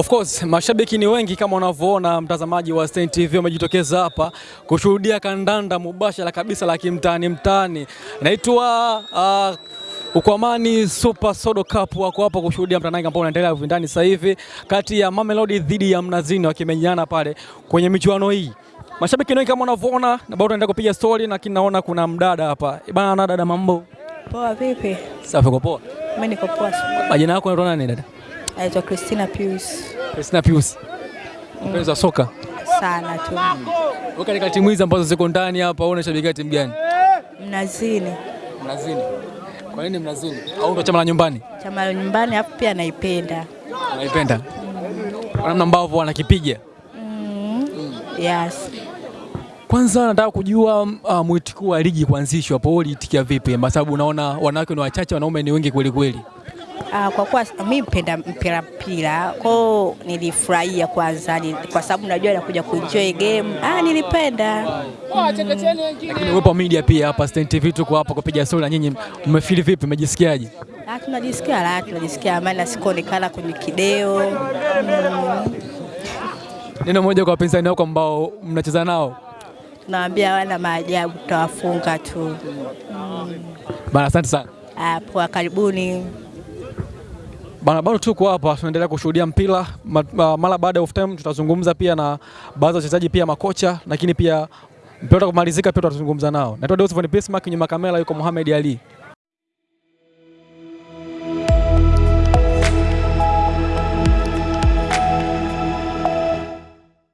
Of course mashabiki ni wengi kama unavyoona, mtazamaji wa Stein TV wamejitokeza hapa kushuhudia kandanda mubashara kabisa la kimtaani mtaani. Naitwa uh, Ukwamani Super Sodo Cup wako hapa kushuhudia mtanangi ambao unaendelea vindani sasa hivi kati ya Mamelodi dhidi ya Mnazini wakimenyana pale kwenye michuano hii. Mashabiki ni wengi kama unavyoona, na bado tunaendelea kupiga story, lakini naona kuna mdada hapa Eh, bana. Na dada, mambo Poa vipi? safi? kwa poa? Mimi niko poa. Majina yako unaitwa nani dada? Aitwa Christina Pius. Christina Pius, mpenzi wa soka Sana tu. Wewe katika timu hizi ambazo ziko ndani hapa, wewe unashabikia timu gani? Mnazini. Mnazini. Kwa nini Mnazini? Au ndo chama la nyumbani? Chama la nyumbani hapo pia naipenda. Naipenda. Kwa namna ambavyo wanakipiga. Yes. Kwanza nataka kujua uh, mwitikio wa ligi kuanzishwa hapo uliitikia vipi? Kwa sababu unaona wanawake ni wachache, wanaume ni wengi kweli kweli. Ah, kwa kuwa mimi mpenda mpira mpira, kwao nilifurahia kwanza ni, kwa sababu najua nakuja kuenjoy game. Ah, nilipenda. Lakini uwepo media pia hapa Stein TV tuko hapa kupiga story na nyinyi, mmefeel vipi? Mmejisikiaje? Ah, tunajisikia raha, tunajisikia amani na sikuonekana kwenye kideo. Mm. Neno moja kwa wapinzani wako ambao mnacheza nao. Tunawaambia wana maajabu, tutawafunga tu. Mm. Bana, asante sana. Ah, poa, karibuni. Bana, bado tuko hapa tunaendelea kushuhudia mpira Ma- ma- mara baada ya off time tutazungumza pia na baadhi ya wachezaji pia makocha, lakini pia mpira kumalizika pia tutazungumza nao. Naitwa Deus Von Bismarck, nyuma kamera yuko Mohamed Ali.